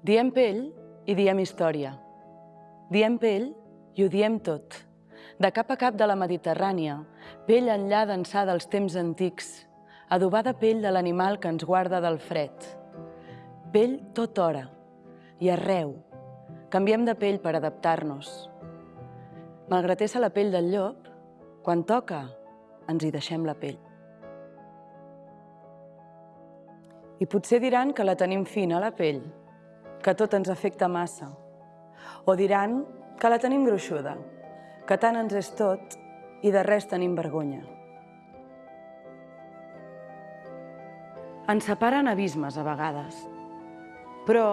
Diem pell i diem història. Diem pell i ho diem tot. De cap a cap de la Mediterrània, pell enllà d'ençà dels temps antics, adobada pell de l'animal que ens guarda del fred. Pell tot hora i arreu. Canviem de pell per adaptar-nos. Malgrat ésser la pell del llop, quan toca, ens hi deixem la pell. I potser diran que la tenim fina, la pell, que tot ens afecta massa. O diran que la tenim gruixuda, que tant ens és tot i de res tenim vergonya. Ens separen abismes a vegades, però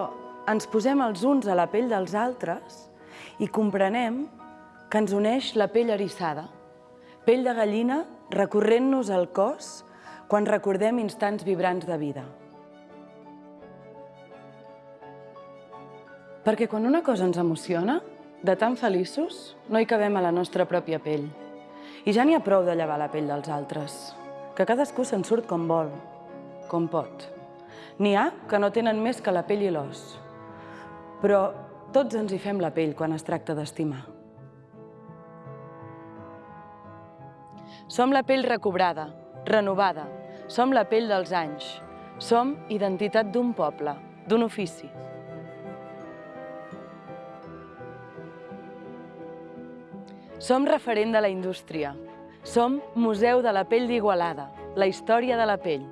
ens posem els uns a la pell dels altres i comprenem que ens uneix la pell eriçada, pell de gallina recorrent-nos al cos quan recordem instants vibrants de vida. Perquè quan una cosa ens emociona, de tan feliços, no hi cabem a la nostra pròpia pell. I ja n'hi ha prou de llevar la pell dels altres, que cadascú se'n surt com vol, com pot. N'hi ha que no tenen més que la pell i l'os, però tots ens hi fem la pell quan es tracta d'estimar. Som la pell recobrada, renovada, som la pell dels anys, som identitat d'un poble, d'un ofici. Som referent de la indústria. Som Museu de la Pell d'Igualada, la història de la pell.